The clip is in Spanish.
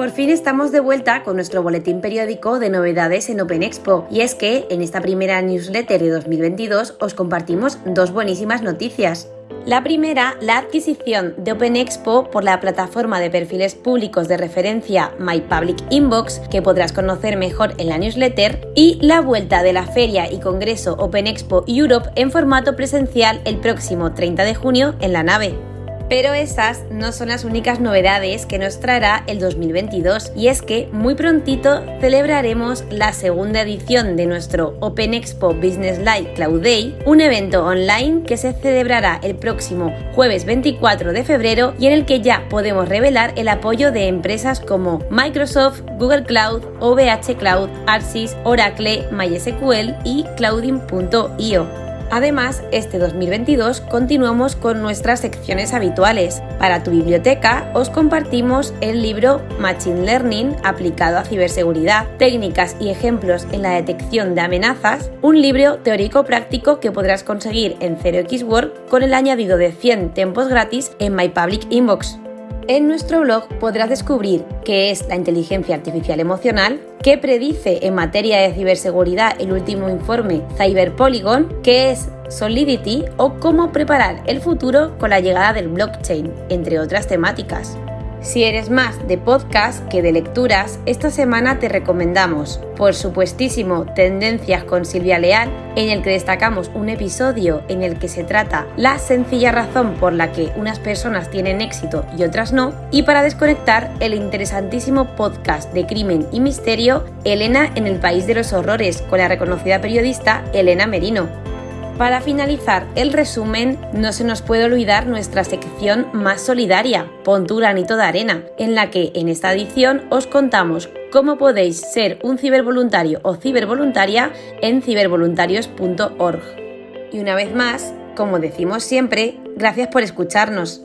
Por fin estamos de vuelta con nuestro boletín periódico de novedades en Open Expo y es que en esta primera newsletter de 2022 os compartimos dos buenísimas noticias. La primera, la adquisición de Open Expo por la plataforma de perfiles públicos de referencia My Public Inbox, que podrás conocer mejor en la newsletter, y la vuelta de la feria y congreso Open Expo Europe en formato presencial el próximo 30 de junio en la nave. Pero esas no son las únicas novedades que nos traerá el 2022 y es que muy prontito celebraremos la segunda edición de nuestro Open Expo Business Live Cloud Day, un evento online que se celebrará el próximo jueves 24 de febrero y en el que ya podemos revelar el apoyo de empresas como Microsoft, Google Cloud, OVH Cloud, Arsis, Oracle, MySQL y Clouding.io. Además, este 2022 continuamos con nuestras secciones habituales. Para tu biblioteca os compartimos el libro Machine Learning aplicado a ciberseguridad, técnicas y ejemplos en la detección de amenazas, un libro teórico práctico que podrás conseguir en 0xWork con el añadido de 100 tiempos gratis en My Public Inbox. En nuestro blog podrás descubrir qué es la inteligencia artificial emocional, qué predice en materia de ciberseguridad el último informe Cyber Polygon, qué es Solidity o cómo preparar el futuro con la llegada del blockchain, entre otras temáticas. Si eres más de podcast que de lecturas, esta semana te recomendamos, por supuestísimo, Tendencias con Silvia Leal, en el que destacamos un episodio en el que se trata la sencilla razón por la que unas personas tienen éxito y otras no, y para desconectar el interesantísimo podcast de crimen y misterio Elena en el País de los Horrores con la reconocida periodista Elena Merino. Para finalizar el resumen, no se nos puede olvidar nuestra sección más solidaria, Pon tu granito de arena, en la que en esta edición os contamos cómo podéis ser un cibervoluntario o cibervoluntaria en cibervoluntarios.org. Y una vez más, como decimos siempre, gracias por escucharnos.